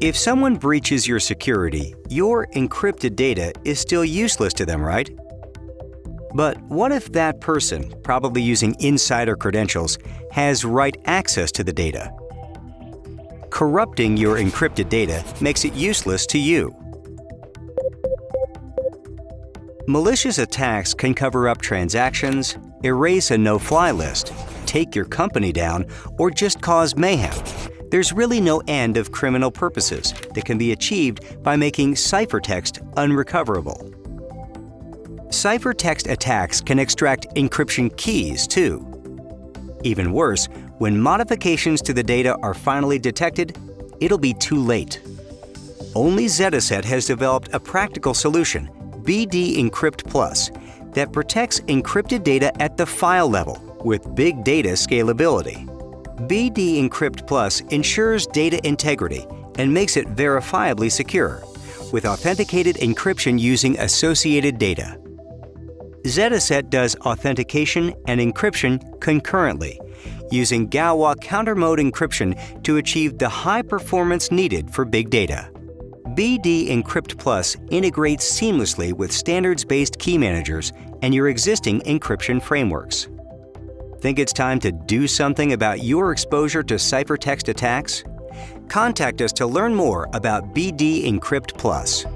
If someone breaches your security, your encrypted data is still useless to them, right? But what if that person, probably using insider credentials, has write access to the data? Corrupting your encrypted data makes it useless to you. Malicious attacks can cover up transactions, erase a no-fly list, take your company down, or just cause mayhem. There's really no end of criminal purposes that can be achieved by making ciphertext unrecoverable. Ciphertext attacks can extract encryption keys, too. Even worse, when modifications to the data are finally detected, it'll be too late. Only Zetaset has developed a practical solution, BD Encrypt Plus, that protects encrypted data at the file level with big data scalability. BD Encrypt Plus ensures data integrity and makes it verifiably secure, with authenticated encryption using associated data. Zetaset does authentication and encryption concurrently, using Galois counter mode encryption to achieve the high performance needed for big data. BD Encrypt Plus integrates seamlessly with standards-based key managers and your existing encryption frameworks. Think it's time to do something about your exposure to ciphertext attacks? Contact us to learn more about BD Encrypt Plus.